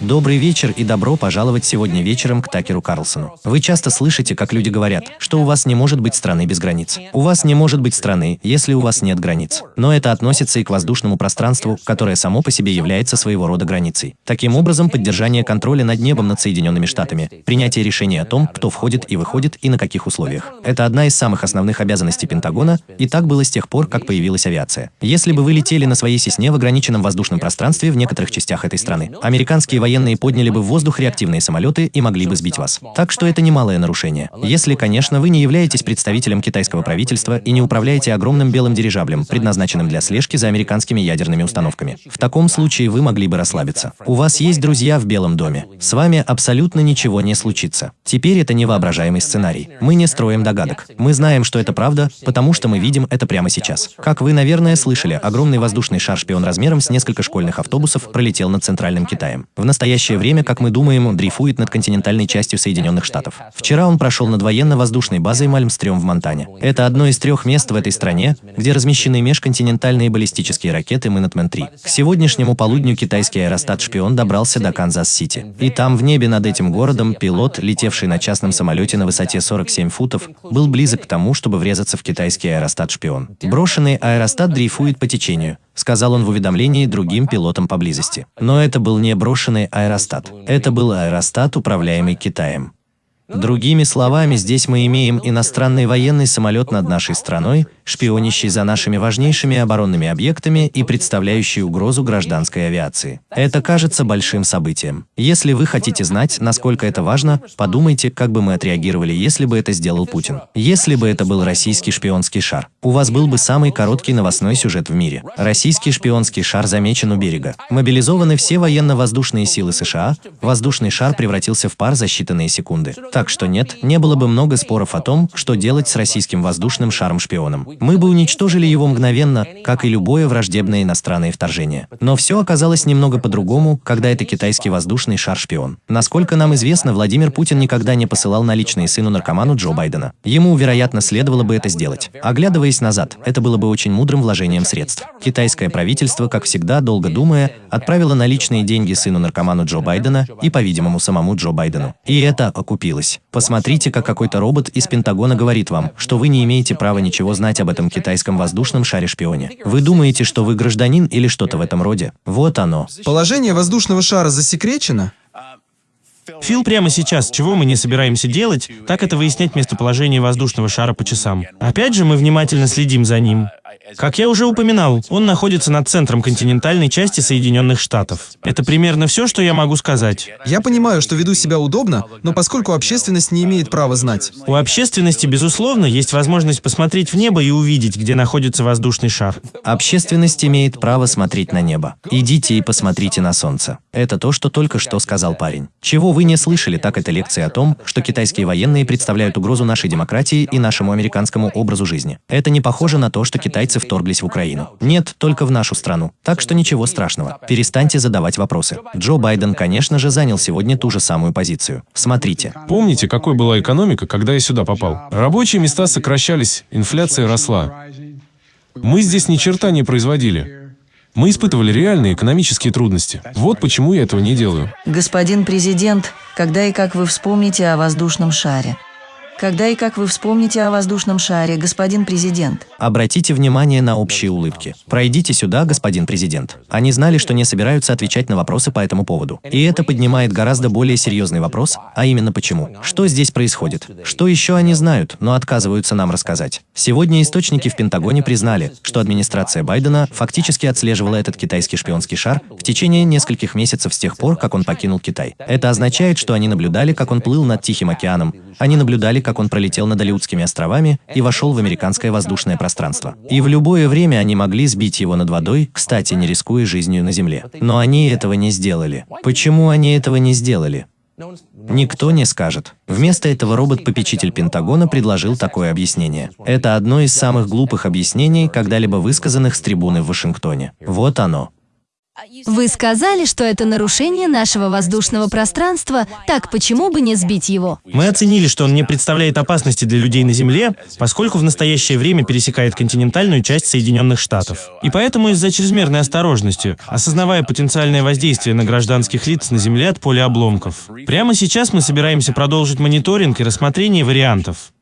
Добрый вечер и добро пожаловать сегодня вечером к Такеру Карлсону. Вы часто слышите, как люди говорят, что у вас не может быть страны без границ. У вас не может быть страны, если у вас нет границ. Но это относится и к воздушному пространству, которое само по себе является своего рода границей. Таким образом, поддержание контроля над небом над Соединенными Штатами, принятие решения о том, кто входит и выходит и на каких условиях. Это одна из самых основных обязанностей Пентагона, и так было с тех пор, как появилась авиация. Если бы вы летели на своей сесне в ограниченном воздушном пространстве в некоторых частях этой страны, американские военные подняли бы в воздух реактивные самолеты и могли бы сбить вас. Так что это немалое нарушение. Если, конечно, вы не являетесь представителем китайского правительства и не управляете огромным белым дирижаблем, предназначенным для слежки за американскими ядерными установками. В таком случае вы могли бы расслабиться. У вас есть друзья в Белом доме. С вами абсолютно ничего не случится. Теперь это невоображаемый сценарий. Мы не строим догадок. Мы знаем, что это правда, потому что мы видим это прямо сейчас. Как вы, наверное, слышали, огромный воздушный шар-шпион размером с несколько школьных автобусов пролетел над центральным Китаем. В настоящее время, как мы думаем, дрейфует над континентальной частью Соединенных Штатов. Вчера он прошел над военно-воздушной базой Мальмстрём в Монтане. Это одно из трех мест в этой стране, где размещены межконтинентальные баллистические ракеты Минотмен-3. К сегодняшнему полудню китайский аэростат-шпион добрался до Канзас-Сити. И там, в небе над этим городом, пилот, летевший на частном самолете на высоте 47 футов, был близок к тому, чтобы врезаться в китайский аэростат-шпион. Брошенный аэростат дрейфует по течению, сказал он в уведомлении другим пилотам поблизости. Но это был не брошенный аэростат. Это был аэростат, управляемый Китаем. Другими словами, здесь мы имеем иностранный военный самолет над нашей страной, шпионящий за нашими важнейшими оборонными объектами и представляющий угрозу гражданской авиации. Это кажется большим событием. Если вы хотите знать, насколько это важно, подумайте, как бы мы отреагировали, если бы это сделал Путин. Если бы это был российский шпионский шар. У вас был бы самый короткий новостной сюжет в мире. Российский шпионский шар замечен у берега. Мобилизованы все военно-воздушные силы США, воздушный шар превратился в пар за считанные секунды. Так что нет, не было бы много споров о том, что делать с российским воздушным шаром-шпионом. Мы бы уничтожили его мгновенно, как и любое враждебное иностранное вторжение. Но все оказалось немного по-другому, когда это китайский воздушный шар-шпион. Насколько нам известно, Владимир Путин никогда не посылал наличные сыну наркоману Джо Байдена. Ему, вероятно, следовало бы это сделать. Оглядываясь назад, это было бы очень мудрым вложением средств. Китайское правительство, как всегда, долго думая, отправило наличные деньги сыну наркоману Джо Байдена и, по-видимому, самому Джо Байдену. И это окупилось случилось. Посмотрите, как какой-то робот из Пентагона говорит вам, что вы не имеете права ничего знать об этом китайском воздушном шаре-шпионе. Вы думаете, что вы гражданин или что-то в этом роде? Вот оно. Положение воздушного шара засекречено? Фил прямо сейчас, чего мы не собираемся делать, так это выяснять местоположение воздушного шара по часам. Опять же, мы внимательно следим за ним. Как я уже упоминал, он находится над центром континентальной части Соединенных Штатов. Это примерно все, что я могу сказать. Я понимаю, что веду себя удобно, но поскольку общественность не имеет права знать. У общественности, безусловно, есть возможность посмотреть в небо и увидеть, где находится воздушный шар. Общественность имеет право смотреть на небо. Идите и посмотрите на солнце. Это то, что только что сказал парень. Чего вы не слышали, так это лекция о том, что китайские военные представляют угрозу нашей демократии и нашему американскому образу жизни. Это не похоже на то, что китайцы вторглись в Украину. Нет, только в нашу страну. Так что ничего страшного. Перестаньте задавать вопросы. Джо Байден, конечно же, занял сегодня ту же самую позицию. Смотрите. Помните, какой была экономика, когда я сюда попал? Рабочие места сокращались, инфляция росла. Мы здесь ни черта не производили. Мы испытывали реальные экономические трудности. Вот почему я этого не делаю. Господин президент, когда и как вы вспомните о воздушном шаре? Когда и как вы вспомните о воздушном шаре, господин президент? Обратите внимание на общие улыбки. Пройдите сюда, господин президент. Они знали, что не собираются отвечать на вопросы по этому поводу. И это поднимает гораздо более серьезный вопрос, а именно почему. Что здесь происходит? Что еще они знают, но отказываются нам рассказать? Сегодня источники в Пентагоне признали, что администрация Байдена фактически отслеживала этот китайский шпионский шар в течение нескольких месяцев с тех пор, как он покинул Китай. Это означает, что они наблюдали, как он плыл над Тихим океаном, они наблюдали, как он пролетел над Алиутскими островами и вошел в американское воздушное пространство. И в любое время они могли сбить его над водой, кстати, не рискуя жизнью на Земле. Но они этого не сделали. Почему они этого не сделали? Никто не скажет. Вместо этого робот-попечитель Пентагона предложил такое объяснение. Это одно из самых глупых объяснений, когда-либо высказанных с трибуны в Вашингтоне. Вот оно. Вы сказали, что это нарушение нашего воздушного пространства, так почему бы не сбить его? Мы оценили, что он не представляет опасности для людей на Земле, поскольку в настоящее время пересекает континентальную часть Соединенных Штатов. И поэтому из-за чрезмерной осторожности, осознавая потенциальное воздействие на гражданских лиц на Земле от поля обломков. Прямо сейчас мы собираемся продолжить мониторинг и рассмотрение вариантов.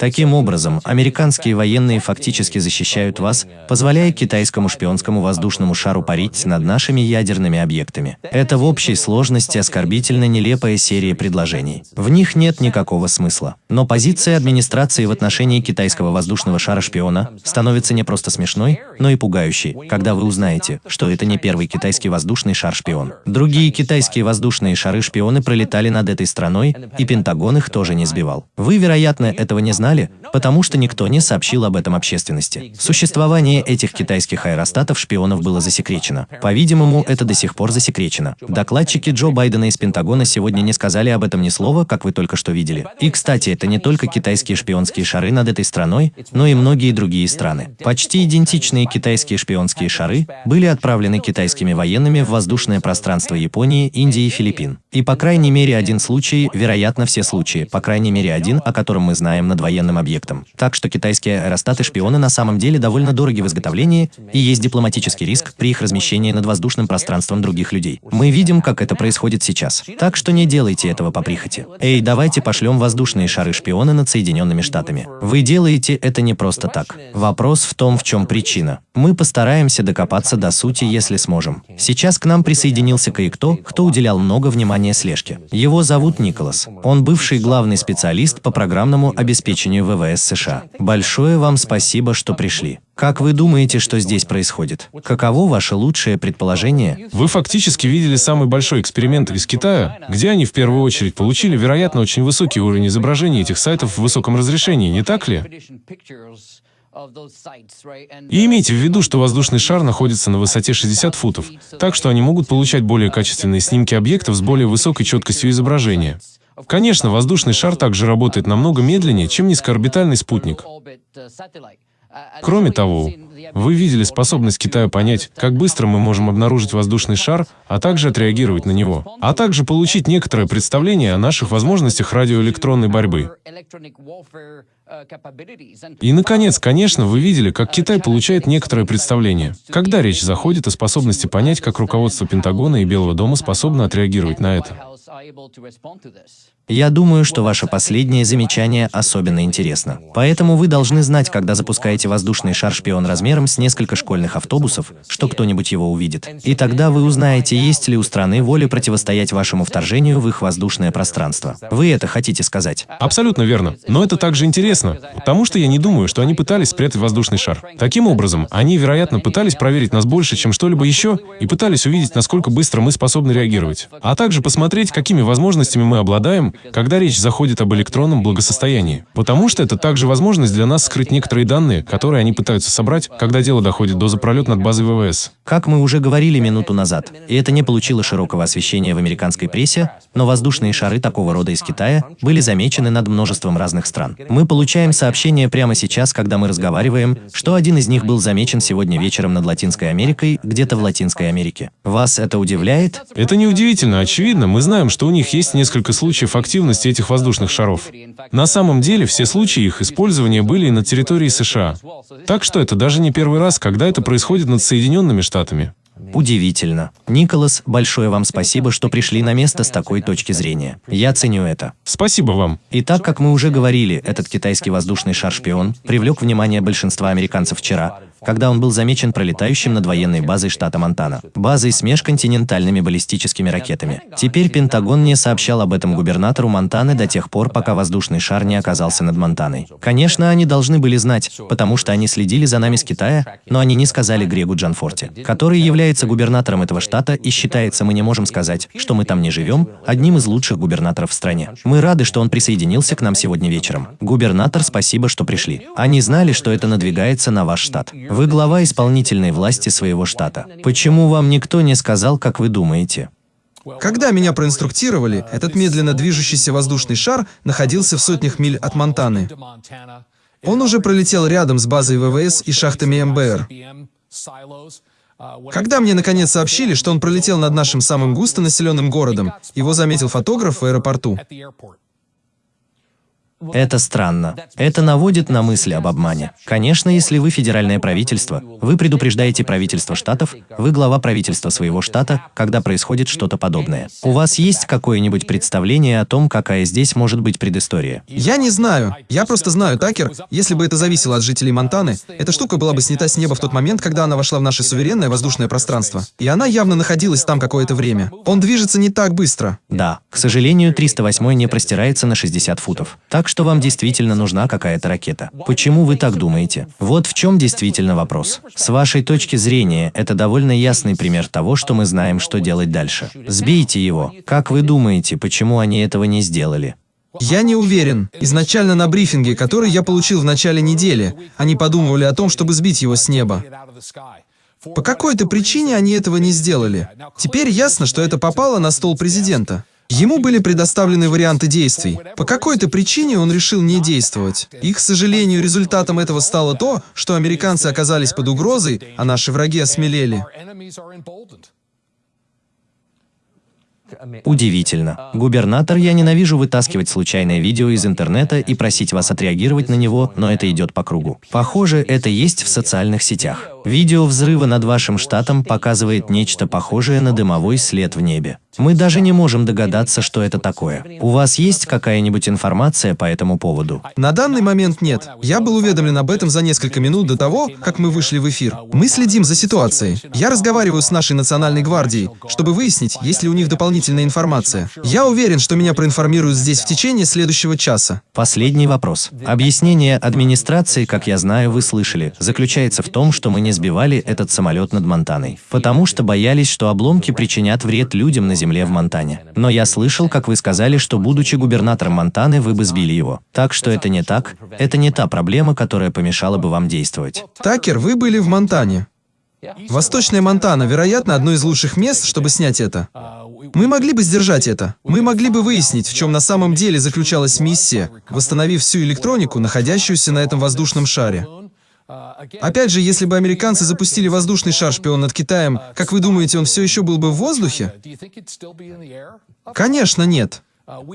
Таким образом, американские военные фактически защищают вас, позволяя китайскому шпионскому воздушному шару парить над нашими ядерными объектами. Это в общей сложности оскорбительно нелепая серия предложений. В них нет никакого смысла. Но позиция администрации в отношении китайского воздушного шара-шпиона становится не просто смешной, но и пугающей, когда вы узнаете, что это не первый китайский воздушный шар-шпион. Другие китайские воздушные шары-шпионы пролетали над этой страной, и Пентагон их тоже не сбивал. Вы, вероятно, этого не знали, знали, потому что никто не сообщил об этом общественности. Существование этих китайских аэростатов-шпионов было засекречено. По-видимому, это до сих пор засекречено. Докладчики Джо Байдена из Пентагона сегодня не сказали об этом ни слова, как вы только что видели. И, кстати, это не только китайские шпионские шары над этой страной, но и многие другие страны. Почти идентичные китайские шпионские шары были отправлены китайскими военными в воздушное пространство Японии, Индии и Филиппин. И по крайней мере один случай, вероятно все случаи, по крайней мере один, о котором мы знаем над военным военным объектом. Так что китайские аэростаты-шпионы на самом деле довольно дороги в изготовлении, и есть дипломатический риск при их размещении над воздушным пространством других людей. Мы видим, как это происходит сейчас. Так что не делайте этого по прихоти. Эй, давайте пошлем воздушные шары-шпионы над Соединенными Штатами. Вы делаете это не просто так. Вопрос в том, в чем причина. Мы постараемся докопаться до сути, если сможем. Сейчас к нам присоединился кое-кто, кто уделял много внимания слежке. Его зовут Николас. Он бывший главный специалист по программному обеспечению ВВС США. Большое вам спасибо, что пришли. Как вы думаете, что здесь происходит? Каково ваше лучшее предположение? Вы фактически видели самый большой эксперимент из Китая, где они в первую очередь получили, вероятно, очень высокий уровень изображения этих сайтов в высоком разрешении, не так ли? И имейте в виду, что воздушный шар находится на высоте 60 футов, так что они могут получать более качественные снимки объектов с более высокой четкостью изображения. Конечно, воздушный шар также работает намного медленнее, чем низкоорбитальный спутник. Кроме того, вы видели способность Китая понять, как быстро мы можем обнаружить воздушный шар, а также отреагировать на него, а также получить некоторое представление о наших возможностях радиоэлектронной борьбы. И, наконец, конечно, вы видели, как Китай получает некоторое представление, когда речь заходит о способности понять, как руководство Пентагона и Белого дома способно отреагировать на это. are able to respond to this? Я думаю, что ваше последнее замечание особенно интересно. Поэтому вы должны знать, когда запускаете воздушный шар-шпион размером с несколько школьных автобусов, что кто-нибудь его увидит. И тогда вы узнаете, есть ли у страны воля противостоять вашему вторжению в их воздушное пространство. Вы это хотите сказать? Абсолютно верно. Но это также интересно, потому что я не думаю, что они пытались спрятать воздушный шар. Таким образом, они, вероятно, пытались проверить нас больше, чем что-либо еще, и пытались увидеть, насколько быстро мы способны реагировать. А также посмотреть, какими возможностями мы обладаем, когда речь заходит об электронном благосостоянии. Потому что это также возможность для нас скрыть некоторые данные, которые они пытаются собрать, когда дело доходит до запролета над базой ВВС. Как мы уже говорили минуту назад, и это не получило широкого освещения в американской прессе, но воздушные шары такого рода из Китая были замечены над множеством разных стран. Мы получаем сообщение прямо сейчас, когда мы разговариваем, что один из них был замечен сегодня вечером над Латинской Америкой, где-то в Латинской Америке. Вас это удивляет? Это неудивительно, очевидно. Мы знаем, что у них есть несколько случаев активности этих воздушных шаров. На самом деле, все случаи их использования были и на территории США. Так что это даже не первый раз, когда это происходит над Соединенными Штатами. Удивительно. Николас, большое вам спасибо, что пришли на место с такой точки зрения. Я ценю это. Спасибо вам. И так, как мы уже говорили, этот китайский воздушный шар-шпион привлек внимание большинства американцев вчера, когда он был замечен пролетающим над военной базой штата Монтана, базой с межконтинентальными баллистическими ракетами. Теперь Пентагон не сообщал об этом губернатору Монтаны до тех пор, пока воздушный шар не оказался над Монтаной. Конечно, они должны были знать, потому что они следили за нами с Китая, но они не сказали Грегу Джанфорте, который является губернатором этого штата и считается, мы не можем сказать, что мы там не живем, одним из лучших губернаторов в стране. Мы рады, что он присоединился к нам сегодня вечером. Губернатор, спасибо, что пришли. Они знали, что это надвигается на ваш штат. Вы глава исполнительной власти своего штата. Почему вам никто не сказал, как вы думаете? Когда меня проинструктировали, этот медленно движущийся воздушный шар находился в сотнях миль от Монтаны. Он уже пролетел рядом с базой ВВС и шахтами МБР. Когда мне наконец сообщили, что он пролетел над нашим самым густонаселенным городом, его заметил фотограф в аэропорту. Это странно. Это наводит на мысли об обмане. Конечно, если вы федеральное правительство, вы предупреждаете правительство штатов, вы глава правительства своего штата, когда происходит что-то подобное. У вас есть какое-нибудь представление о том, какая здесь может быть предыстория? Я не знаю. Я просто знаю, Такер, если бы это зависело от жителей Монтаны, эта штука была бы снята с неба в тот момент, когда она вошла в наше суверенное воздушное пространство. И она явно находилась там какое-то время. Он движется не так быстро. Да, к сожалению, 308 не простирается на 60 футов. Так что вам действительно нужна какая-то ракета. Почему вы так думаете? Вот в чем действительно вопрос. С вашей точки зрения, это довольно ясный пример того, что мы знаем, что делать дальше. Сбейте его. Как вы думаете, почему они этого не сделали? Я не уверен. Изначально на брифинге, который я получил в начале недели, они подумывали о том, чтобы сбить его с неба. По какой-то причине они этого не сделали. Теперь ясно, что это попало на стол президента. Ему были предоставлены варианты действий. По какой-то причине он решил не действовать. И, к сожалению, результатом этого стало то, что американцы оказались под угрозой, а наши враги осмелели. Удивительно. Губернатор, я ненавижу вытаскивать случайное видео из интернета и просить вас отреагировать на него, но это идет по кругу. Похоже, это есть в социальных сетях. Видео взрыва над вашим штатом показывает нечто похожее на дымовой след в небе. Мы даже не можем догадаться, что это такое. У вас есть какая-нибудь информация по этому поводу? На данный момент нет. Я был уведомлен об этом за несколько минут до того, как мы вышли в эфир. Мы следим за ситуацией. Я разговариваю с нашей национальной гвардией, чтобы выяснить, есть ли у них дополнительная информация. Я уверен, что меня проинформируют здесь в течение следующего часа. Последний вопрос. Объяснение администрации, как я знаю, вы слышали, заключается в том, что мы не сбивали этот самолет над Монтаной, потому что боялись, что обломки причинят вред людям на земле в Монтане. Но я слышал, как вы сказали, что будучи губернатором Монтаны, вы бы сбили его. Так что это не так. Это не та проблема, которая помешала бы вам действовать. Такер, вы были в Монтане. Восточная Монтана, вероятно, одно из лучших мест, чтобы снять это. Мы могли бы сдержать это. Мы могли бы выяснить, в чем на самом деле заключалась миссия, восстановив всю электронику, находящуюся на этом воздушном шаре. Опять же, если бы американцы запустили воздушный шар-шпион над Китаем, как вы думаете, он все еще был бы в воздухе? Конечно, нет.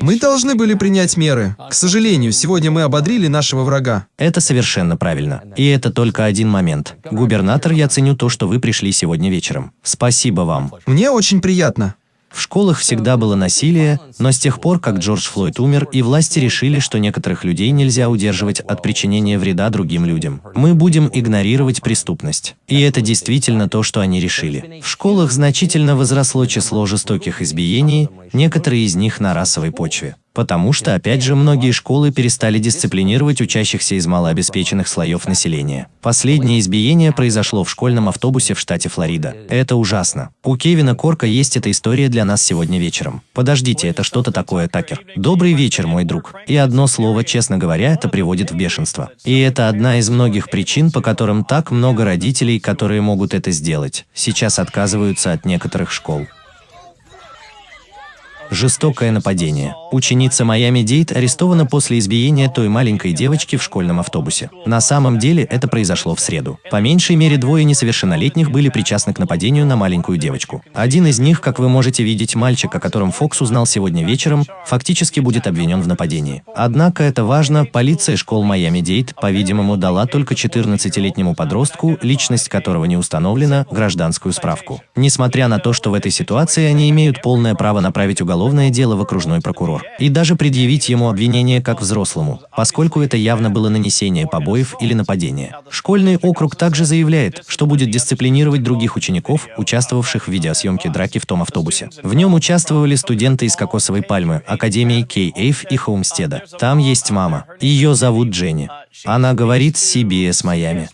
Мы должны были принять меры. К сожалению, сегодня мы ободрили нашего врага. Это совершенно правильно. И это только один момент. Губернатор, я ценю то, что вы пришли сегодня вечером. Спасибо вам. Мне очень приятно. В школах всегда было насилие, но с тех пор, как Джордж Флойд умер, и власти решили, что некоторых людей нельзя удерживать от причинения вреда другим людям. Мы будем игнорировать преступность. И это действительно то, что они решили. В школах значительно возросло число жестоких избиений, некоторые из них на расовой почве. Потому что, опять же, многие школы перестали дисциплинировать учащихся из малообеспеченных слоев населения. Последнее избиение произошло в школьном автобусе в штате Флорида. Это ужасно. У Кевина Корка есть эта история для нас сегодня вечером. Подождите, это что-то такое, Такер. Добрый вечер, мой друг. И одно слово, честно говоря, это приводит в бешенство. И это одна из многих причин, по которым так много родителей, которые могут это сделать, сейчас отказываются от некоторых школ. Жестокое нападение. Ученица Майами Дейт арестована после избиения той маленькой девочки в школьном автобусе. На самом деле это произошло в среду. По меньшей мере двое несовершеннолетних были причастны к нападению на маленькую девочку. Один из них, как вы можете видеть, мальчик, о котором Фокс узнал сегодня вечером, фактически будет обвинен в нападении. Однако это важно, полиция школ Майами Дейт, по-видимому, дала только 14-летнему подростку, личность которого не установлена, гражданскую справку. Несмотря на то, что в этой ситуации они имеют полное право направить уголовное уголовное дело в окружной прокурор и даже предъявить ему обвинение как взрослому, поскольку это явно было нанесение побоев или нападение. Школьный округ также заявляет, что будет дисциплинировать других учеников, участвовавших в видеосъемке драки в том автобусе. В нем участвовали студенты из Кокосовой Пальмы, Академии Кей Эйв и Хоумстеда. Там есть мама. Ее зовут Дженни. Она говорит с CBS Майами.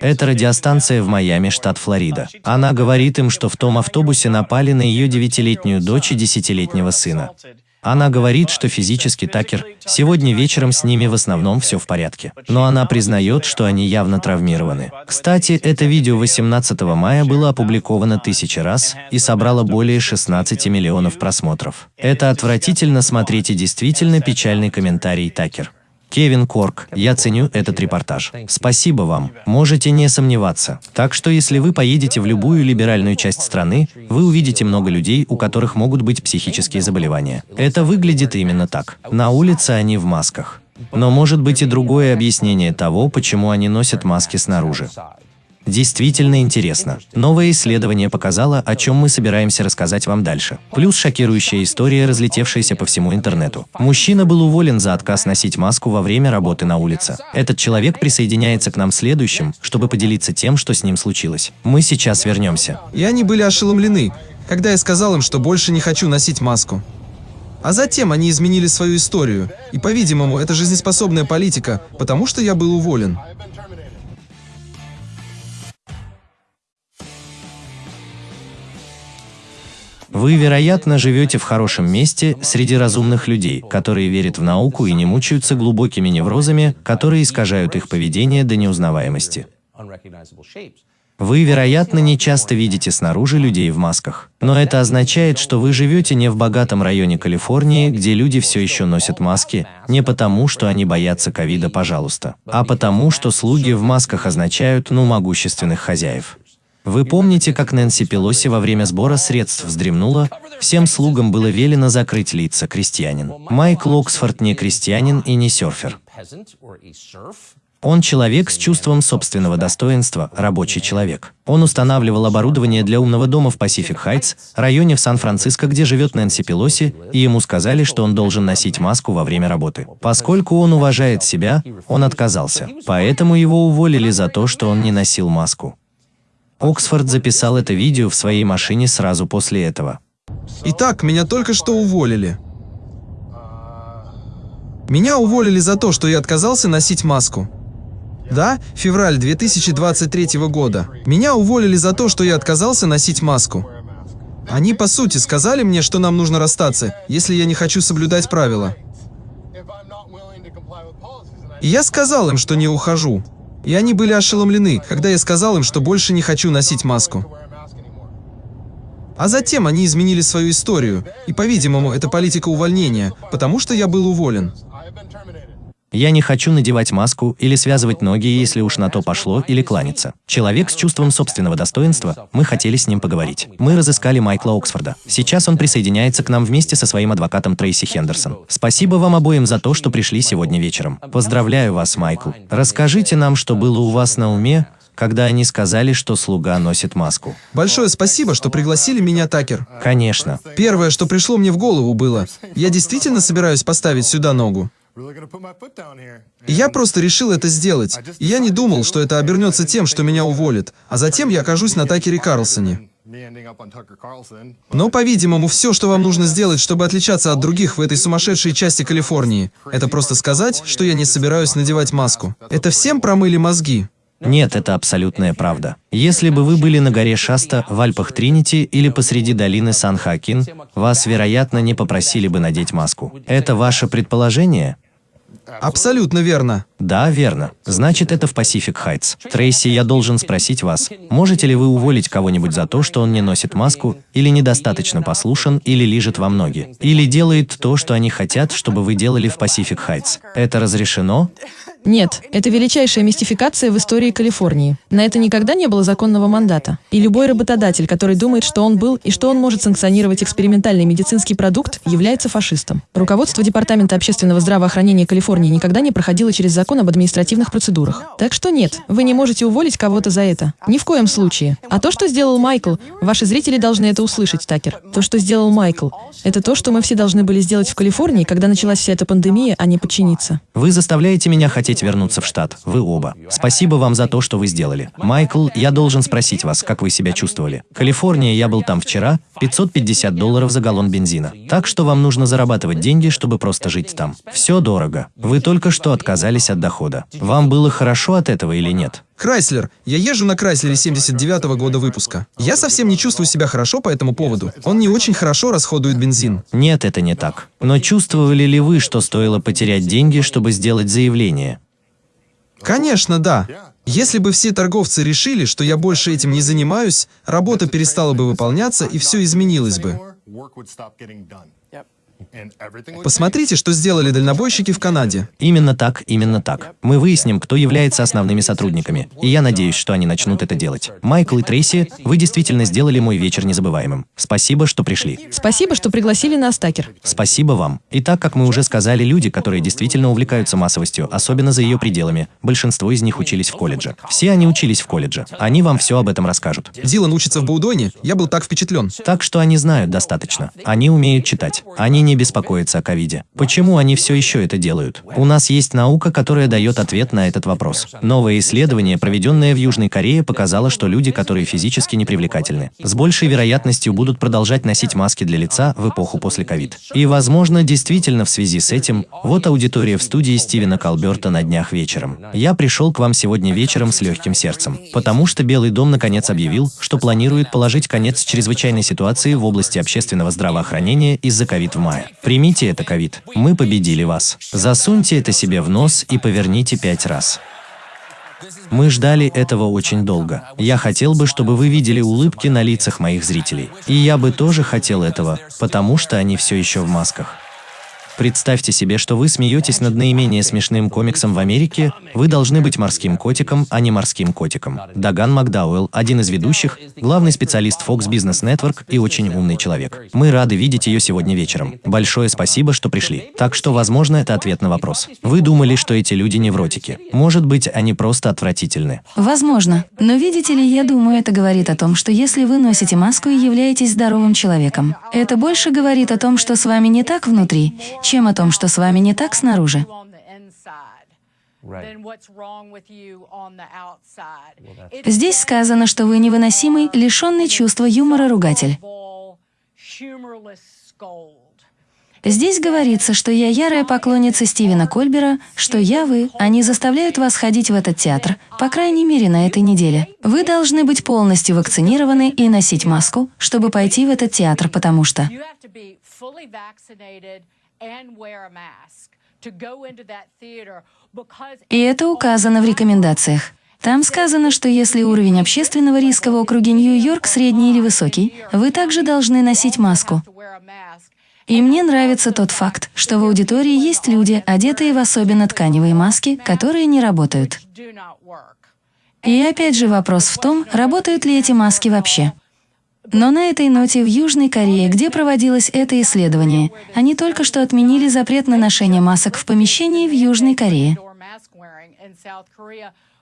Это радиостанция в Майами, штат Флорида. Она говорит им, что в том автобусе напали на ее девятилетнюю дочь и десятилетнего сына. Она говорит, что физически Такер, сегодня вечером с ними в основном все в порядке. Но она признает, что они явно травмированы. Кстати, это видео 18 мая было опубликовано тысячи раз и собрало более 16 миллионов просмотров. Это отвратительно смотреть и действительно печальный комментарий Такер. Кевин Корк, я ценю этот репортаж. Спасибо вам. Можете не сомневаться. Так что если вы поедете в любую либеральную часть страны, вы увидите много людей, у которых могут быть психические заболевания. Это выглядит именно так. На улице они в масках. Но может быть и другое объяснение того, почему они носят маски снаружи. Действительно интересно. Новое исследование показало, о чем мы собираемся рассказать вам дальше. Плюс шокирующая история, разлетевшаяся по всему интернету. Мужчина был уволен за отказ носить маску во время работы на улице. Этот человек присоединяется к нам следующим, чтобы поделиться тем, что с ним случилось. Мы сейчас вернемся. И они были ошеломлены, когда я сказал им, что больше не хочу носить маску. А затем они изменили свою историю. И, по-видимому, это жизнеспособная политика, потому что я был уволен. Вы, вероятно, живете в хорошем месте среди разумных людей, которые верят в науку и не мучаются глубокими неврозами, которые искажают их поведение до неузнаваемости. Вы, вероятно, не часто видите снаружи людей в масках. Но это означает, что вы живете не в богатом районе Калифорнии, где люди все еще носят маски, не потому, что они боятся ковида, пожалуйста, а потому, что слуги в масках означают, ну, могущественных хозяев. Вы помните, как Нэнси Пелоси во время сбора средств вздремнула? Всем слугам было велено закрыть лица, крестьянин. Майк Локсфорд не крестьянин и не серфер. Он человек с чувством собственного достоинства, рабочий человек. Он устанавливал оборудование для умного дома в Pacific Heights, районе в Сан-Франциско, где живет Нэнси Пелоси, и ему сказали, что он должен носить маску во время работы. Поскольку он уважает себя, он отказался. Поэтому его уволили за то, что он не носил маску. Оксфорд записал это видео в своей машине сразу после этого. Итак, меня только что уволили. Меня уволили за то, что я отказался носить маску. Да, февраль 2023 года. Меня уволили за то, что я отказался носить маску. Они, по сути, сказали мне, что нам нужно расстаться, если я не хочу соблюдать правила. И я сказал им, что не ухожу. И они были ошеломлены, когда я сказал им, что больше не хочу носить маску. А затем они изменили свою историю, и, по-видимому, это политика увольнения, потому что я был уволен. Я не хочу надевать маску или связывать ноги, если уж на то пошло, или кланяться. Человек с чувством собственного достоинства, мы хотели с ним поговорить. Мы разыскали Майкла Оксфорда. Сейчас он присоединяется к нам вместе со своим адвокатом Трейси Хендерсон. Спасибо вам обоим за то, что пришли сегодня вечером. Поздравляю вас, Майкл. Расскажите нам, что было у вас на уме, когда они сказали, что слуга носит маску. Большое спасибо, что пригласили меня, Такер. Конечно. Первое, что пришло мне в голову было, я действительно собираюсь поставить сюда ногу. Я просто решил это сделать. И я не думал, что это обернется тем, что меня уволят. А затем я окажусь на Такере Карлсоне. Но, по-видимому, все, что вам нужно сделать, чтобы отличаться от других в этой сумасшедшей части Калифорнии, это просто сказать, что я не собираюсь надевать маску. Это всем промыли мозги. Нет, это абсолютная правда. Если бы вы были на горе Шаста, в Альпах Тринити или посреди долины Сан-Хакин, вас, вероятно, не попросили бы надеть маску. Это ваше предположение? Абсолютно верно. Да, верно. Значит, это в Pacific Heights. Трейси, я должен спросить вас, можете ли вы уволить кого-нибудь за то, что он не носит маску, или недостаточно послушен, или лижет вам ноги, или делает то, что они хотят, чтобы вы делали в Pacific Heights? Это разрешено? Нет, это величайшая мистификация в истории Калифорнии. На это никогда не было законного мандата. И любой работодатель, который думает, что он был и что он может санкционировать экспериментальный медицинский продукт, является фашистом. Руководство Департамента общественного здравоохранения Калифорнии никогда не проходило через закон об административных процедурах. Так что нет, вы не можете уволить кого-то за это. Ни в коем случае. А то, что сделал Майкл, ваши зрители должны это услышать, Такер. То, что сделал Майкл, это то, что мы все должны были сделать в Калифорнии, когда началась вся эта пандемия, а не подчиниться. Вы заставляете меня хотеть вернуться в штат. Вы оба. Спасибо вам за то, что вы сделали. Майкл, я должен спросить вас, как вы себя чувствовали. Калифорния, я был там вчера, 550 долларов за галлон бензина. Так что вам нужно зарабатывать деньги, чтобы просто жить там. Все дорого. Вы только что отказались от дохода. Вам было хорошо от этого или нет? Крайслер. Я езжу на Крайслере 79 -го года выпуска. Я совсем не чувствую себя хорошо по этому поводу. Он не очень хорошо расходует бензин. Нет, это не так. Но чувствовали ли вы, что стоило потерять деньги, чтобы сделать заявление? Конечно, да. Если бы все торговцы решили, что я больше этим не занимаюсь, работа перестала бы выполняться и все изменилось бы. Посмотрите, что сделали дальнобойщики в Канаде. Именно так, именно так. Мы выясним, кто является основными сотрудниками. И я надеюсь, что они начнут это делать. Майкл и Трейси, вы действительно сделали мой вечер незабываемым. Спасибо, что пришли. Спасибо, что пригласили нас, Такер. Спасибо вам. И так, как мы уже сказали, люди, которые действительно увлекаются массовостью, особенно за ее пределами, большинство из них учились в колледже. Все они учились в колледже. Они вам все об этом расскажут. Дилан учится в Баудоне, я был так впечатлен. Так что они знают достаточно. Они умеют читать. Они не беспокоятся о ковиде. Почему они все еще это делают? У нас есть наука, которая дает ответ на этот вопрос. Новое исследование, проведенное в Южной Корее, показало, что люди, которые физически непривлекательны, с большей вероятностью будут продолжать носить маски для лица в эпоху после ковид. И, возможно, действительно в связи с этим, вот аудитория в студии Стивена Калберта на днях вечером. Я пришел к вам сегодня вечером с легким сердцем, потому что Белый дом наконец объявил, что планирует положить конец чрезвычайной ситуации в области общественного здравоохранения из-за ковид в мае. Примите это ковид. Мы победили вас. Засуньте это себе в нос и поверните пять раз. Мы ждали этого очень долго. Я хотел бы, чтобы вы видели улыбки на лицах моих зрителей. И я бы тоже хотел этого, потому что они все еще в масках. Представьте себе, что вы смеетесь над наименее смешным комиксом в Америке, вы должны быть морским котиком, а не морским котиком. Даган Макдауэлл, один из ведущих, главный специалист Fox Business Network и очень умный человек. Мы рады видеть ее сегодня вечером. Большое спасибо, что пришли. Так что, возможно, это ответ на вопрос. Вы думали, что эти люди невротики. Может быть, они просто отвратительны. Возможно. Но видите ли, я думаю, это говорит о том, что если вы носите маску и являетесь здоровым человеком, это больше говорит о том, что с вами не так внутри, чем о том, что с вами не так снаружи. Здесь сказано, что вы невыносимый, лишенный чувства юмора ругатель. Здесь говорится, что я ярая поклонница Стивена Кольбера, что я вы, они заставляют вас ходить в этот театр, по крайней мере на этой неделе. Вы должны быть полностью вакцинированы и носить маску, чтобы пойти в этот театр, потому что... И это указано в рекомендациях. Там сказано, что если уровень общественного риска в округе Нью-Йорк средний или высокий, вы также должны носить маску. И мне нравится тот факт, что в аудитории есть люди, одетые в особенно тканевые маски, которые не работают. И опять же вопрос в том, работают ли эти маски вообще. Но на этой ноте в Южной Корее, где проводилось это исследование, они только что отменили запрет на ношение масок в помещении в Южной Корее.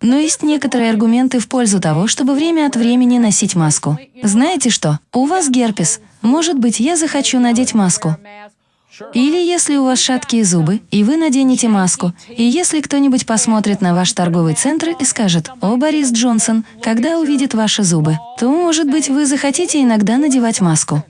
Но есть некоторые аргументы в пользу того, чтобы время от времени носить маску. Знаете что? У вас герпес. Может быть, я захочу надеть маску. Или если у вас шаткие зубы, и вы наденете маску, и если кто-нибудь посмотрит на ваш торговый центр и скажет «О, Борис Джонсон», когда увидит ваши зубы, то, может быть, вы захотите иногда надевать маску.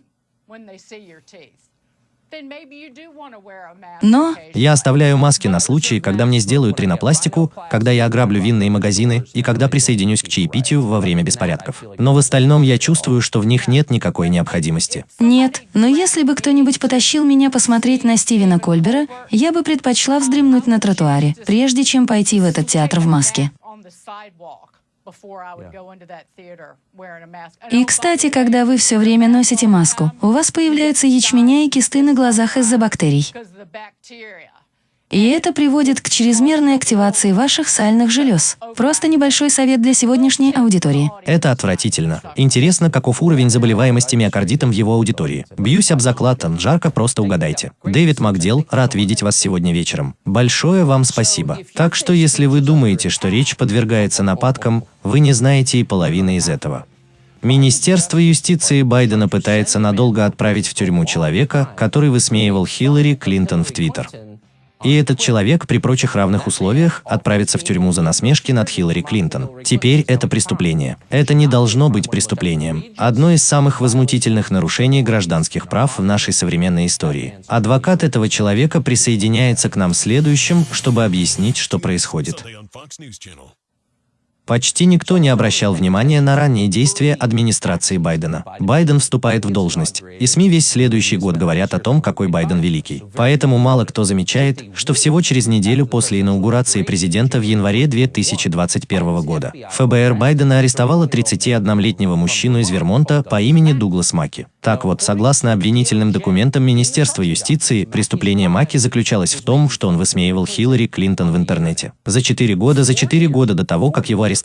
Но Я оставляю маски на случай, когда мне сделают ринопластику, когда я ограблю винные магазины и когда присоединюсь к чаепитию во время беспорядков. Но в остальном я чувствую, что в них нет никакой необходимости. нет, но если бы кто-нибудь потащил меня посмотреть на Стивена Кольбера, я бы предпочла вздремнуть на тротуаре, прежде чем пойти в этот театр в маске. И, кстати, когда вы все время носите маску, у вас появляются ячменя и кисты на глазах из-за бактерий. И это приводит к чрезмерной активации ваших сальных желез. Просто небольшой совет для сегодняшней аудитории. Это отвратительно. Интересно, каков уровень заболеваемости миокардитом в его аудитории. Бьюсь об заклад, там жарко, просто угадайте. Дэвид Макдел, рад видеть вас сегодня вечером. Большое вам спасибо. Так что, если вы думаете, что речь подвергается нападкам, вы не знаете и половины из этого. Министерство юстиции Байдена пытается надолго отправить в тюрьму человека, который высмеивал Хиллари Клинтон в Твиттер. И этот человек при прочих равных условиях отправится в тюрьму за насмешки над Хиллари Клинтон. Теперь это преступление. Это не должно быть преступлением. Одно из самых возмутительных нарушений гражданских прав в нашей современной истории. Адвокат этого человека присоединяется к нам следующим, чтобы объяснить, что происходит. Почти никто не обращал внимания на ранние действия администрации Байдена. Байден вступает в должность, и СМИ весь следующий год говорят о том, какой Байден великий. Поэтому мало кто замечает, что всего через неделю после инаугурации президента в январе 2021 года ФБР Байдена арестовало 31-летнего мужчину из Вермонта по имени Дуглас Маки. Так вот, согласно обвинительным документам Министерства юстиции, преступление Маки заключалось в том, что он высмеивал Хиллари Клинтон в интернете. За четыре года, за четыре года до того, как его арестовали,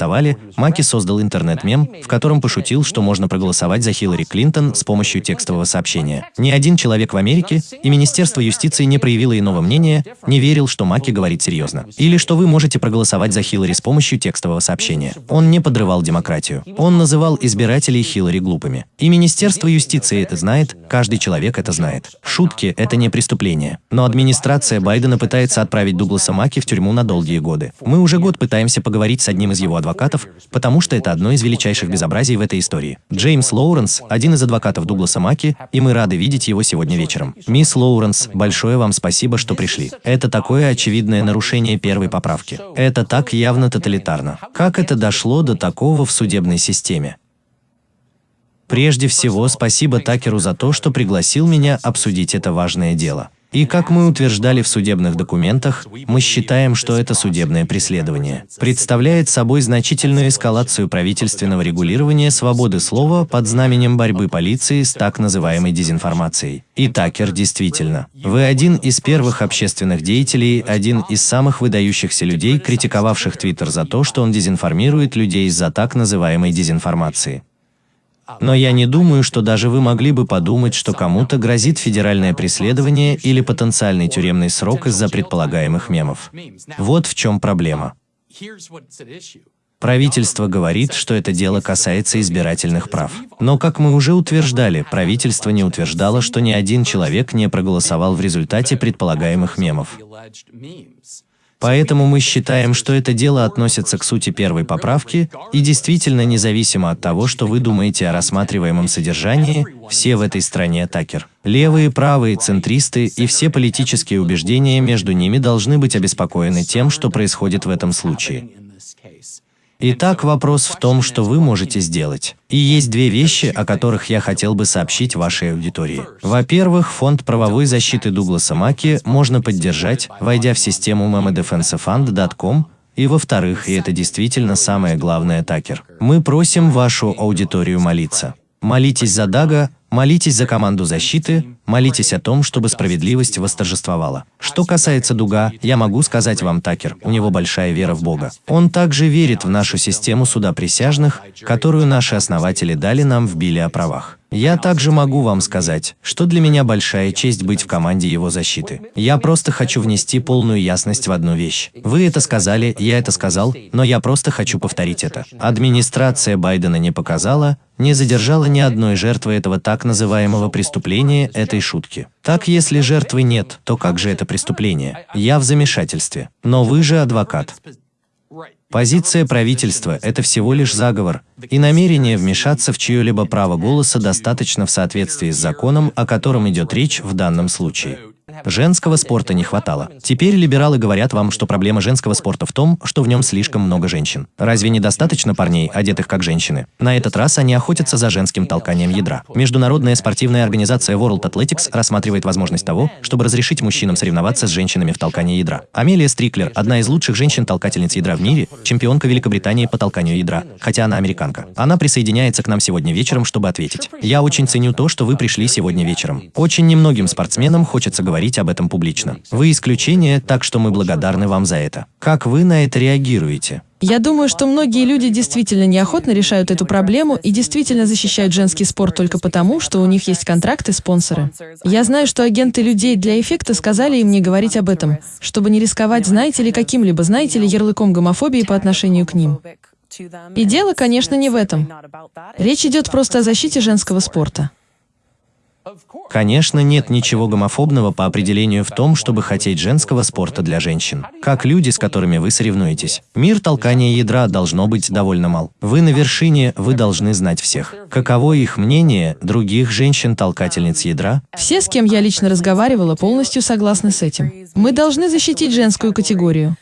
Маки создал интернет-мем, в котором пошутил, что можно проголосовать за Хиллари Клинтон с помощью текстового сообщения. Ни один человек в Америке, и Министерство юстиции не проявило иного мнения, не верил, что Маки говорит серьезно. Или что вы можете проголосовать за Хиллари с помощью текстового сообщения. Он не подрывал демократию. Он называл избирателей Хиллари глупыми. И Министерство юстиции это знает, каждый человек это знает. Шутки – это не преступление. Но администрация Байдена пытается отправить Дугласа Маки в тюрьму на долгие годы. Мы уже год пытаемся поговорить с одним из его адвокатов, потому что это одно из величайших безобразий в этой истории. Джеймс Лоуренс – один из адвокатов Дугласа Маки, и мы рады видеть его сегодня вечером. Мисс Лоуренс, большое вам спасибо, что пришли. Это такое очевидное нарушение первой поправки. Это так явно тоталитарно. Как это дошло до такого в судебной системе? Прежде всего, спасибо Такеру за то, что пригласил меня обсудить это важное дело. И как мы утверждали в судебных документах, мы считаем, что это судебное преследование представляет собой значительную эскалацию правительственного регулирования свободы слова под знаменем борьбы полиции с так называемой дезинформацией. И Такер действительно. Вы один из первых общественных деятелей, один из самых выдающихся людей, критиковавших Твиттер за то, что он дезинформирует людей из-за так называемой дезинформации. Но я не думаю, что даже вы могли бы подумать, что кому-то грозит федеральное преследование или потенциальный тюремный срок из-за предполагаемых мемов. Вот в чем проблема. Правительство говорит, что это дело касается избирательных прав. Но, как мы уже утверждали, правительство не утверждало, что ни один человек не проголосовал в результате предполагаемых мемов. Поэтому мы считаем, что это дело относится к сути первой поправки, и действительно независимо от того, что вы думаете о рассматриваемом содержании, все в этой стране Такер. Левые, правые, центристы и все политические убеждения между ними должны быть обеспокоены тем, что происходит в этом случае. Итак, вопрос в том, что вы можете сделать. И есть две вещи, о которых я хотел бы сообщить вашей аудитории. Во-первых, фонд правовой защиты Дугласа Маки можно поддержать, войдя в систему memodefensefund.com, и во-вторых, и это действительно самое главное, Такер, мы просим вашу аудиторию молиться. Молитесь за Дага, молитесь за команду защиты, молитесь о том, чтобы справедливость восторжествовала. Что касается Дуга, я могу сказать вам, Такер, у него большая вера в Бога. Он также верит в нашу систему суда присяжных, которую наши основатели дали нам в Биле о правах. Я также могу вам сказать, что для меня большая честь быть в команде его защиты. Я просто хочу внести полную ясность в одну вещь. Вы это сказали, я это сказал, но я просто хочу повторить это. Администрация Байдена не показала, не задержала ни одной жертвы этого так называемого преступления, этой шутки. Так, если жертвы нет, то как же это преступление? Я в замешательстве. Но вы же адвокат. Позиция правительства – это всего лишь заговор, и намерение вмешаться в чье-либо право голоса достаточно в соответствии с законом, о котором идет речь в данном случае. Женского спорта не хватало. Теперь либералы говорят вам, что проблема женского спорта в том, что в нем слишком много женщин. Разве недостаточно парней, одетых как женщины? На этот раз они охотятся за женским толканием ядра. Международная спортивная организация World Athletics рассматривает возможность того, чтобы разрешить мужчинам соревноваться с женщинами в толкании ядра. Амелия Стриклер – одна из лучших женщин-толкательниц ядра в мире, чемпионка Великобритании по толканию ядра, хотя она американка. Она присоединяется к нам сегодня вечером, чтобы ответить. Я очень ценю то, что вы пришли сегодня вечером. Очень немногим спортсменам хочется говорить говорить об этом публично. Вы исключение, так что мы благодарны вам за это. Как вы на это реагируете? Я думаю, что многие люди действительно неохотно решают эту проблему и действительно защищают женский спорт только потому, что у них есть контракты, спонсоры. Я знаю, что агенты людей для эффекта сказали им не говорить об этом, чтобы не рисковать, знаете ли, каким-либо, знаете ли, ярлыком гомофобии по отношению к ним. И дело, конечно, не в этом. Речь идет просто о защите женского спорта. Конечно, нет ничего гомофобного по определению в том, чтобы хотеть женского спорта для женщин. Как люди, с которыми вы соревнуетесь. Мир толкания ядра должно быть довольно мал. Вы на вершине, вы должны знать всех. Каково их мнение других женщин-толкательниц ядра? Все, с кем я лично разговаривала, полностью согласны с этим. Мы должны защитить женскую категорию.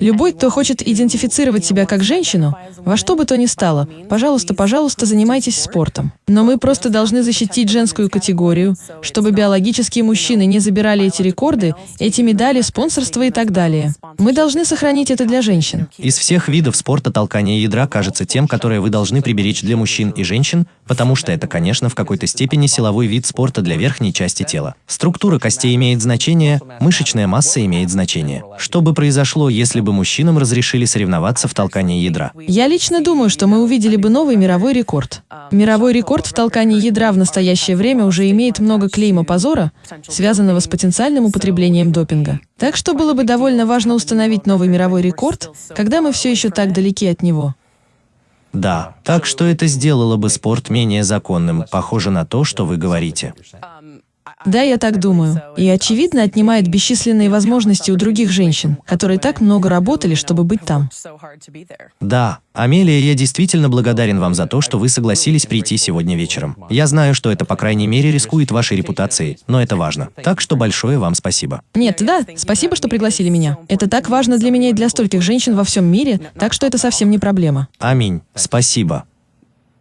Любой, кто хочет идентифицировать себя как женщину, во что бы то ни стало, пожалуйста, пожалуйста, занимайтесь спортом. Но мы просто должны защитить женскую категорию, чтобы биологические мужчины не забирали эти рекорды, эти медали, спонсорство и так далее. Мы должны сохранить это для женщин. Из всех видов спорта толкание ядра кажется тем, которое вы должны приберечь для мужчин и женщин, потому что это, конечно, в какой-то степени силовой вид спорта для верхней части тела. Структура костей имеет значение, мышечная масса имеет значение. Что бы произошло, если бы мужчинам разрешили соревноваться в толкании ядра? Я лично думаю, что мы увидели бы новый мировой рекорд. Мировой рекорд в толкании ядра в настоящее время уже имеет много клейма позора, связанного с потенциальным употреблением допинга. Так что было бы довольно важно установить новый мировой рекорд, когда мы все еще так далеки от него. Да, так что это сделало бы спорт менее законным, похоже на то, что вы говорите. Да, я так думаю. И, очевидно, отнимает бесчисленные возможности у других женщин, которые так много работали, чтобы быть там. Да, Амелия, я действительно благодарен вам за то, что вы согласились прийти сегодня вечером. Я знаю, что это, по крайней мере, рискует вашей репутацией, но это важно. Так что большое вам спасибо. Нет, да, спасибо, что пригласили меня. Это так важно для меня и для стольких женщин во всем мире, так что это совсем не проблема. Аминь. Спасибо.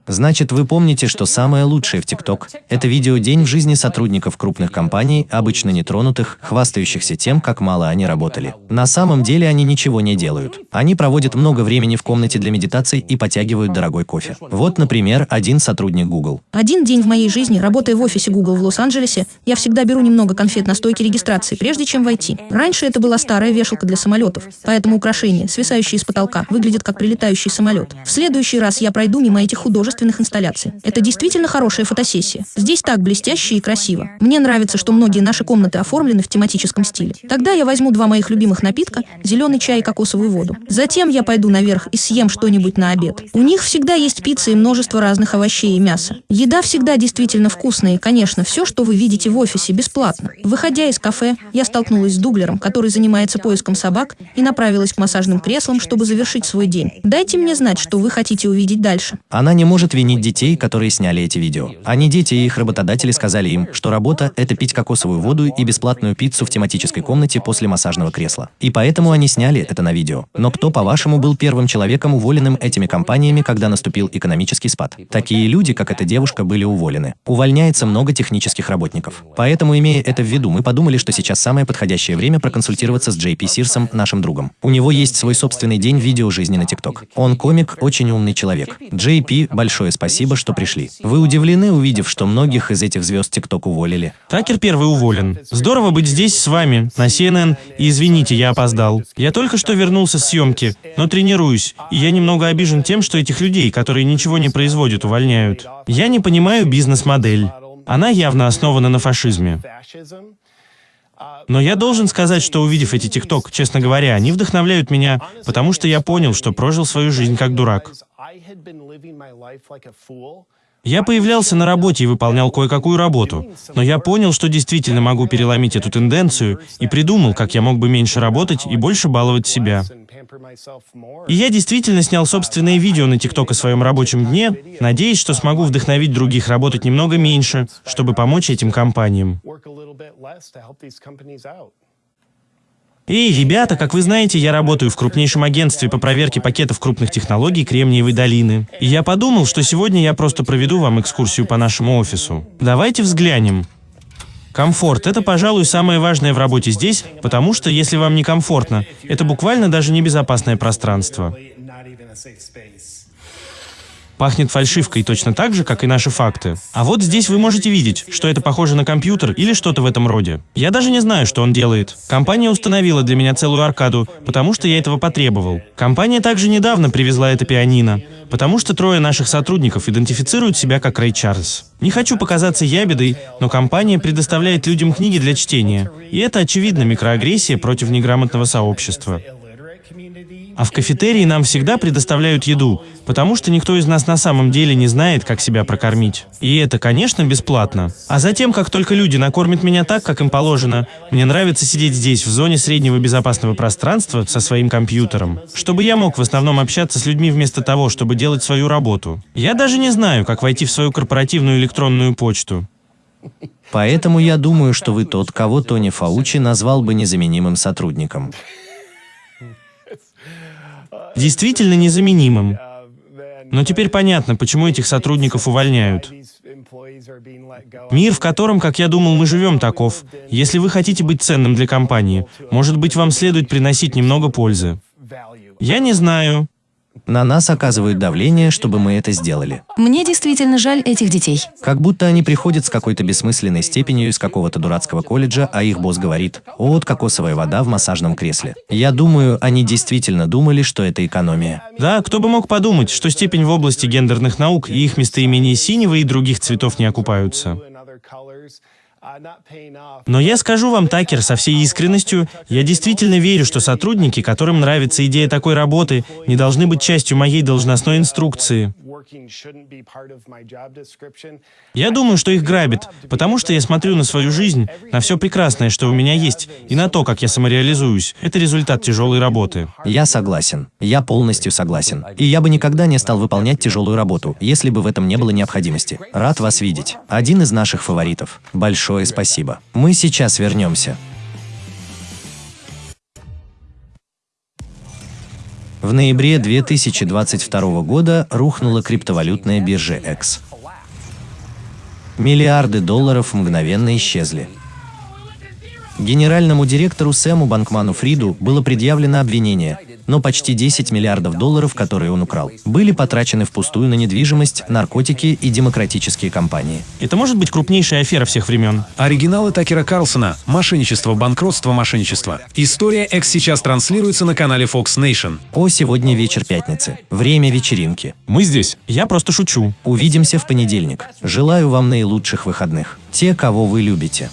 Значит, вы помните, что самое лучшее в ТикТок – это видео «День в жизни сотрудников крупных компаний, обычно нетронутых, хвастающихся тем, как мало они работали». На самом деле они ничего не делают. Они проводят много времени в комнате для медитации и потягивают дорогой кофе. Вот, например, один сотрудник Google. Один день в моей жизни, работая в офисе Google в Лос-Анджелесе, я всегда беру немного конфет на стойке регистрации, прежде чем войти. Раньше это была старая вешалка для самолетов, поэтому украшения, свисающие с потолка, выглядят как прилетающий самолет. В следующий раз я пройду мимо этих художеств художественных инсталляций. Это действительно хорошая фотосессия. Здесь так блестяще и красиво. Мне нравится, что многие наши комнаты оформлены в тематическом стиле. Тогда я возьму два моих любимых напитка, зеленый чай и кокосовую воду. Затем я пойду наверх и съем что-нибудь на обед. У них всегда есть пицца и множество разных овощей и мяса. Еда всегда действительно вкусная и, конечно, все, что вы видите в офисе, бесплатно. Выходя из кафе, я столкнулась с Дуглером, который занимается поиском собак, и направилась к массажным креслам, чтобы завершить свой день. Дайте мне знать, что вы хотите увидеть дальше. Она не может винить детей, которые сняли эти видео. Они дети и их работодатели сказали им, что работа – это пить кокосовую воду и бесплатную пиццу в тематической комнате после массажного кресла. И поэтому они сняли это на видео. Но кто, по-вашему, был первым человеком, уволенным этими компаниями, когда наступил экономический спад? Такие люди, как эта девушка, были уволены. Увольняется много технических работников. Поэтому, имея это в виду, мы подумали, что сейчас самое подходящее время проконсультироваться с Джей Пи Сирсом, нашим другом. У него есть свой собственный день видео жизни на ТикТок. Он комик, очень умный человек. Джей Пи, большое спасибо, что пришли. Вы удивлены, увидев, что многих из этих звезд ТикТок уволили? Такер первый уволен. Здорово быть здесь с вами, на CNN, и извините, я опоздал. Я только что вернулся с съемки, но тренируюсь, и я немного обижен тем, что этих людей, которые ничего не производят, увольняют. Я не понимаю бизнес-модель. Она явно основана на фашизме. Но я должен сказать, что увидев эти ТикТок, честно говоря, они вдохновляют меня, потому что я понял, что прожил свою жизнь как дурак. Я появлялся на работе и выполнял кое-какую работу, но я понял, что действительно могу переломить эту тенденцию и придумал, как я мог бы меньше работать и больше баловать себя. И я действительно снял собственное видео на ТикТок о своем рабочем дне, надеясь, что смогу вдохновить других работать немного меньше, чтобы помочь этим компаниям. Эй, ребята, как вы знаете, я работаю в крупнейшем агентстве по проверке пакетов крупных технологий Кремниевой долины. И я подумал, что сегодня я просто проведу вам экскурсию по нашему офису. Давайте взглянем. Комфорт – это, пожалуй, самое важное в работе здесь, потому что, если вам некомфортно, это буквально даже небезопасное пространство. Пахнет фальшивкой точно так же, как и наши факты. А вот здесь вы можете видеть, что это похоже на компьютер или что-то в этом роде. Я даже не знаю, что он делает. Компания установила для меня целую аркаду, потому что я этого потребовал. Компания также недавно привезла это пианино, потому что трое наших сотрудников идентифицируют себя как Рэй Чарльз. Не хочу показаться ябедой, но компания предоставляет людям книги для чтения, и это очевидно микроагрессия против неграмотного сообщества. А в кафетерии нам всегда предоставляют еду, потому что никто из нас на самом деле не знает, как себя прокормить. И это, конечно, бесплатно. А затем, как только люди накормят меня так, как им положено, мне нравится сидеть здесь, в зоне среднего безопасного пространства, со своим компьютером, чтобы я мог в основном общаться с людьми вместо того, чтобы делать свою работу. Я даже не знаю, как войти в свою корпоративную электронную почту. Поэтому я думаю, что вы тот, кого Тони Фаучи назвал бы незаменимым сотрудником. Действительно незаменимым. Но теперь понятно, почему этих сотрудников увольняют. Мир, в котором, как я думал, мы живем, таков. Если вы хотите быть ценным для компании, может быть, вам следует приносить немного пользы. Я не знаю. На нас оказывают давление, чтобы мы это сделали. Мне действительно жаль этих детей. Как будто они приходят с какой-то бессмысленной степенью из какого-то дурацкого колледжа, а их босс говорит «О, вот кокосовая вода в массажном кресле». Я думаю, они действительно думали, что это экономия. Да, кто бы мог подумать, что степень в области гендерных наук и их местоимения синего и других цветов не окупаются. Но я скажу вам, Такер, со всей искренностью, я действительно верю, что сотрудники, которым нравится идея такой работы, не должны быть частью моей должностной инструкции. Я думаю, что их грабят, потому что я смотрю на свою жизнь, на все прекрасное, что у меня есть, и на то, как я самореализуюсь. Это результат тяжелой работы. Я согласен. Я полностью согласен. И я бы никогда не стал выполнять тяжелую работу, если бы в этом не было необходимости. Рад вас видеть. Один из наших фаворитов. Большое спасибо. Мы сейчас вернемся. В ноябре 2022 года рухнула криптовалютная биржа X. Миллиарды долларов мгновенно исчезли. Генеральному директору Сэму Банкману Фриду было предъявлено обвинение – но почти 10 миллиардов долларов, которые он украл, были потрачены впустую на недвижимость, наркотики и демократические компании. Это может быть крупнейшая афера всех времен. Оригиналы Такера Карлсона. Мошенничество, банкротство, мошенничество. История X сейчас транслируется на канале Fox Nation. О, сегодня вечер пятницы. Время вечеринки. Мы здесь. Я просто шучу. Увидимся в понедельник. Желаю вам наилучших выходных. Те, кого вы любите.